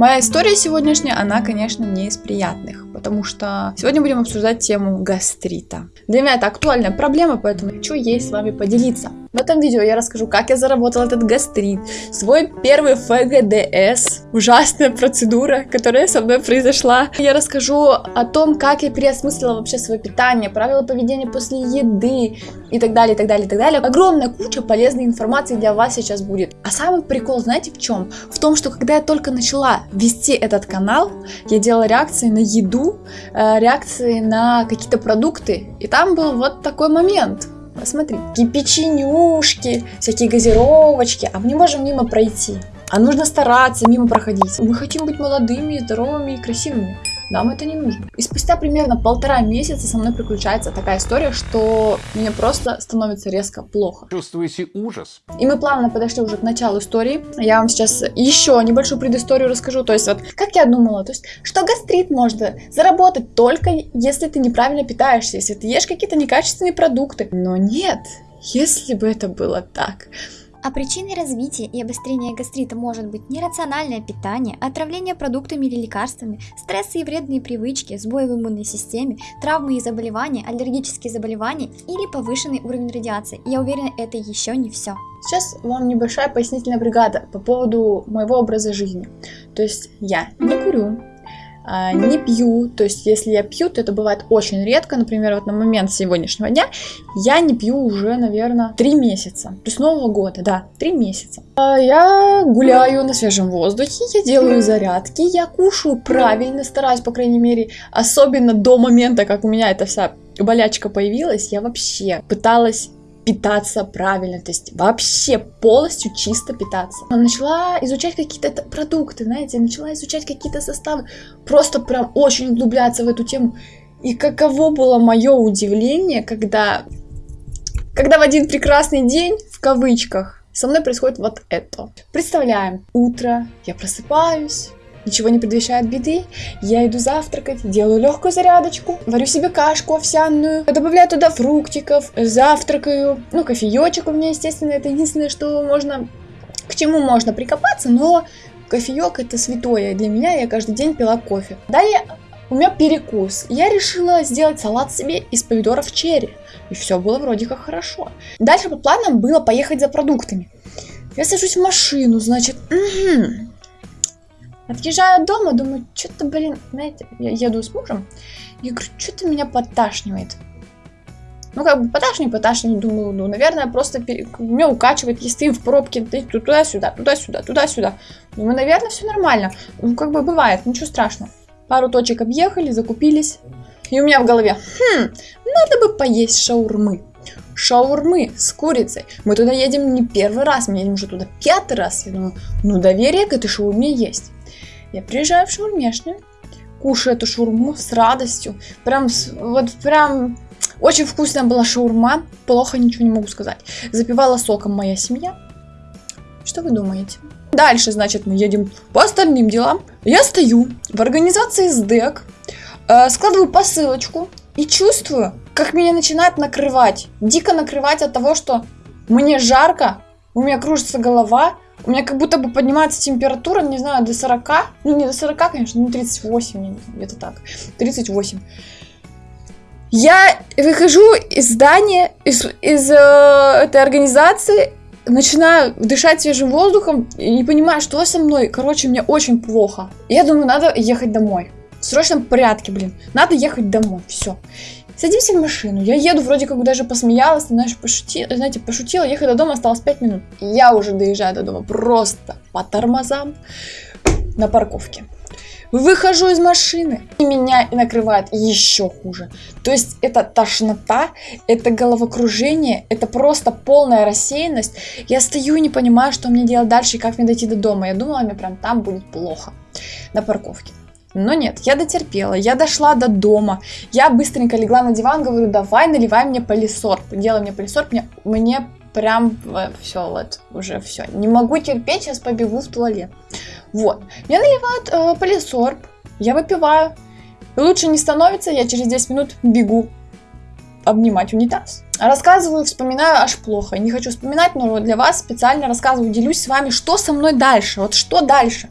Моя история сегодняшняя, она, конечно, не из приятных, потому что сегодня будем обсуждать тему гастрита. Для меня это актуальная проблема, поэтому хочу ей с вами поделиться. В этом видео я расскажу, как я заработала этот гастрит, свой первый ФГДС, ужасная процедура, которая со мной произошла. Я расскажу о том, как я переосмыслила вообще свое питание, правила поведения после еды и так далее, и так далее, и так далее. Огромная куча полезной информации для вас сейчас будет. А самый прикол, знаете в чем? В том, что когда я только начала вести этот канал, я делала реакции на еду, э, реакции на какие-то продукты, и там был вот такой момент – Посмотри, такие печенюшки, всякие газировочки, а мы не можем мимо пройти. А нужно стараться мимо проходить. Мы хотим быть молодыми, здоровыми и красивыми. Нам это не нужно. И спустя примерно полтора месяца со мной приключается такая история, что мне просто становится резко плохо. Чувствуете ужас? И мы плавно подошли уже к началу истории. Я вам сейчас еще небольшую предысторию расскажу. То есть вот, как я думала, то есть, что гастрит можно заработать только если ты неправильно питаешься, если ты ешь какие-то некачественные продукты. Но нет, если бы это было так, а причиной развития и обострения гастрита может быть нерациональное питание, отравление продуктами или лекарствами, стрессы и вредные привычки, сбои в иммунной системе, травмы и заболевания, аллергические заболевания или повышенный уровень радиации. Я уверена, это еще не все. Сейчас вам небольшая пояснительная бригада по поводу моего образа жизни. То есть я не курю, не пью, то есть если я пью, то это бывает очень редко, например, вот на момент сегодняшнего дня я не пью уже, наверное, три месяца, то есть Нового года, да, три месяца. А, я гуляю на свежем воздухе, я делаю зарядки, я кушаю правильно, стараюсь, по крайней мере, особенно до момента, как у меня эта вся болячка появилась, я вообще пыталась питаться правильно, то есть вообще полностью чисто питаться. Начала изучать какие-то продукты, знаете, начала изучать какие-то составы, просто прям очень углубляться в эту тему. И каково было мое удивление, когда, когда в один прекрасный день, в кавычках, со мной происходит вот это. Представляем, утро, я просыпаюсь, Ничего не предвещает беды. Я иду завтракать, делаю легкую зарядочку, варю себе кашку овсяную, добавляю туда фруктиков, завтракаю. Ну, кофеечек у меня, естественно, это единственное, что можно, к чему можно прикопаться, но кофеек это святое для меня, я каждый день пила кофе. Далее у меня перекус. Я решила сделать салат себе из помидоров черри. И все было вроде как хорошо. Дальше по планам было поехать за продуктами. Я сажусь в машину, значит, угу. Отъезжаю дома, думаю, что-то, блин, знаете, я еду с мужем, я говорю, что-то меня подташнивает. Ну, как бы поташнивает, поташнивает, думаю, ну, наверное, просто пере... меня укачивает, если ты в пробке, туда-сюда, туда-сюда, туда-сюда. Думаю, наверное, все нормально. Ну, как бы бывает, ничего страшного. Пару точек объехали, закупились. И у меня в голове, хм, надо бы поесть шаурмы. Шаурмы с курицей. Мы туда едем не первый раз, мы едем уже туда пятый раз. Я думаю, ну доверие к этой шаурме есть. Я приезжаю в шаурмешню, кушаю эту шаурму с радостью. Прям, вот прям очень вкусная была шаурма, плохо ничего не могу сказать. Запивала соком моя семья. Что вы думаете? Дальше, значит, мы едем по остальным делам. Я стою в организации СДЭК, э, складываю посылочку и чувствую, как меня начинает накрывать. Дико накрывать от того, что мне жарко, у меня кружится голова, у меня как будто бы поднимается температура, не знаю, до 40. Ну, не до 40, конечно, ну 38, где-то так. 38. Я выхожу из здания, из, из э, этой организации, начинаю дышать свежим воздухом и не понимаю, что со мной. Короче, мне очень плохо. Я думаю, надо ехать домой. В срочном порядке, блин. Надо ехать домой. Все. Садимся в машину. Я еду, вроде как даже посмеялась, знаешь, пошутила, знаете, пошутила. Ехать до дома осталось 5 минут. Я уже доезжаю до дома просто по тормозам на парковке. Выхожу из машины, и меня накрывает еще хуже. То есть это тошнота, это головокружение, это просто полная рассеянность. Я стою и не понимаю, что мне делать дальше и как мне дойти до дома. Я думала, мне прям там будет плохо на парковке. Но нет, я дотерпела, я дошла до дома, я быстренько легла на диван, говорю, давай наливай мне полисорб, делай мне полисорб, мне, мне прям все, вот, уже все, не могу терпеть, сейчас побегу в туалет. Вот, мне наливают э, полисорб, я выпиваю, лучше не становится, я через 10 минут бегу обнимать унитаз. Рассказываю, вспоминаю аж плохо. Не хочу вспоминать, но для вас специально рассказываю, делюсь с вами, что со мной дальше. Вот что дальше.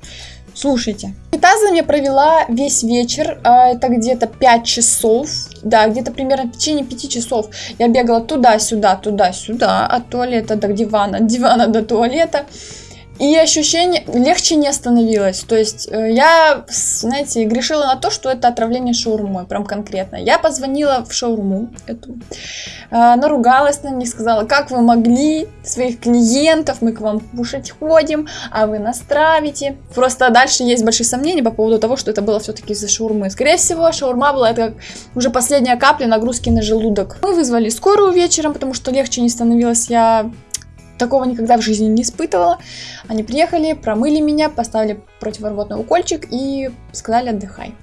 Слушайте. И тазом я провела весь вечер, а, это где-то 5 часов, да, где-то примерно в течение 5 часов. Я бегала туда-сюда, туда-сюда, от туалета до дивана, от дивана до туалета. И ощущение легче не становилось. То есть э, я, знаете, грешила на то, что это отравление шаурмой, прям конкретно. Я позвонила в шаурму эту, э, наругалась на них, сказала, как вы могли своих клиентов, мы к вам кушать ходим, а вы нас травите. Просто дальше есть большие сомнения по поводу того, что это было все-таки из-за шаурмы. Скорее всего, шаурма была это как уже последняя капля нагрузки на желудок. Мы вызвали скорую вечером, потому что легче не становилось. Я такого никогда в жизни не испытывала. Они приехали, промыли меня, поставили противорвотный укольчик и сказали отдыхай.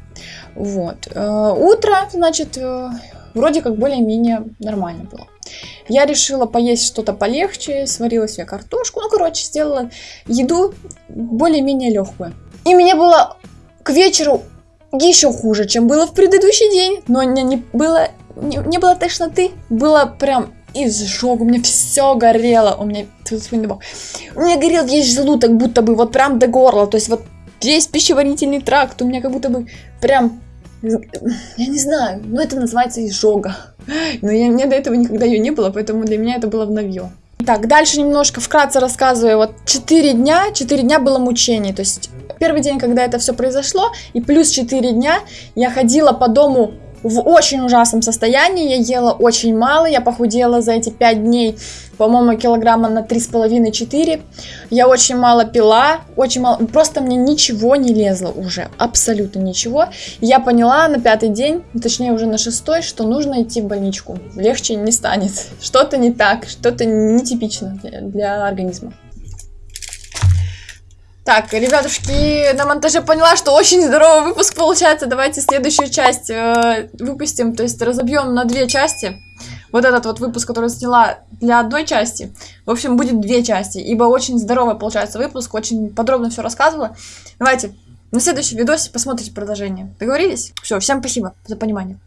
Вот. Э, утро, значит, э, вроде как более-менее нормально было. Я решила поесть что-то полегче, сварила себе картошку, ну, короче, сделала еду более-менее легкую. И мне было к вечеру еще хуже, чем было в предыдущий день, но не, не было не, не было тошноты, было прям изжог, у меня все горело, у меня, у меня горел весь желудок, будто бы вот прям до горла, то есть вот весь пищеварительный тракт, у меня как будто бы прям, я не знаю, ну это называется изжога, но я, меня до этого никогда ее не было, поэтому для меня это было в новье. Так, дальше немножко вкратце рассказываю, вот 4 дня, 4 дня было мучений, то есть первый день, когда это все произошло, и плюс 4 дня я ходила по дому в очень ужасном состоянии, я ела очень мало, я похудела за эти 5 дней, по-моему, килограмма на 3,5-4, я очень мало пила, очень мало, просто мне ничего не лезло уже, абсолютно ничего, я поняла на пятый день, точнее уже на шестой, что нужно идти в больничку, легче не станет, что-то не так, что-то нетипично для, для организма. Так, ребятушки, на монтаже поняла, что очень здоровый выпуск получается. Давайте следующую часть э, выпустим, то есть разобьем на две части. Вот этот вот выпуск, который сняла для одной части, в общем, будет две части, ибо очень здоровый получается выпуск, очень подробно все рассказывала. Давайте на следующем видосе посмотрите продолжение. Договорились? Все, всем спасибо за понимание.